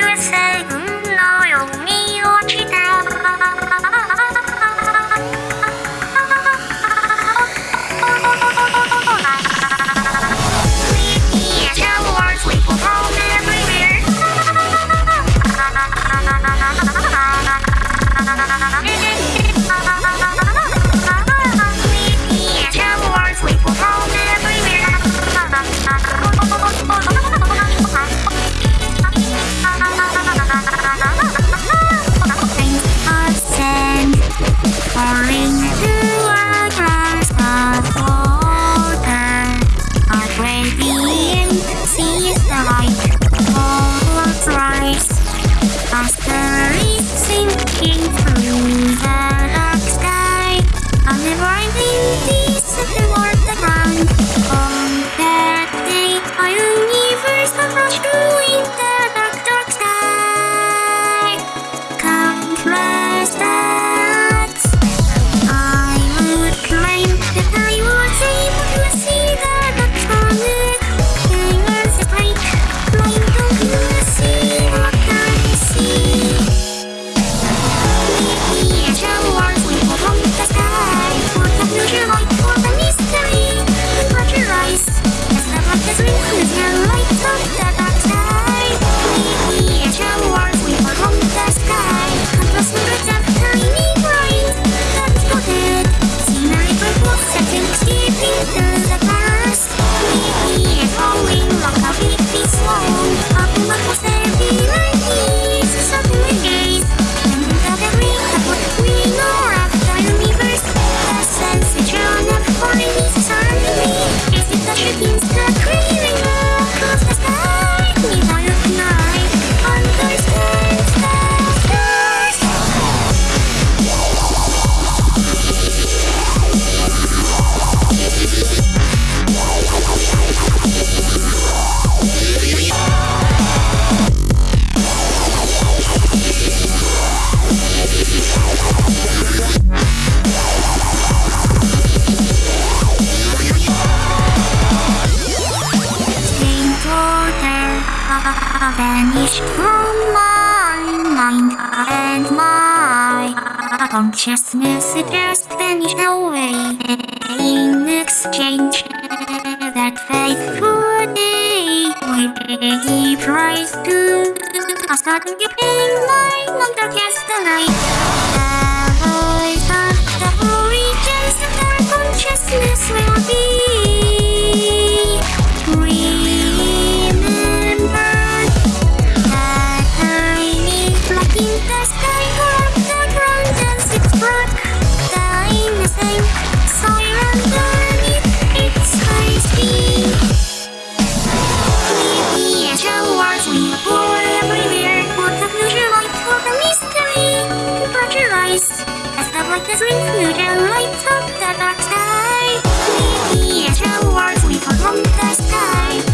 USA. thinking from the dark sky. I'm never thinking. vanished from my mind and my consciousness just vanish vanished away. In exchange that faithful day we give rise to a sudden pain my mother cast the like this ring you light up the dark sky. Maybe it's rewards we found the sky.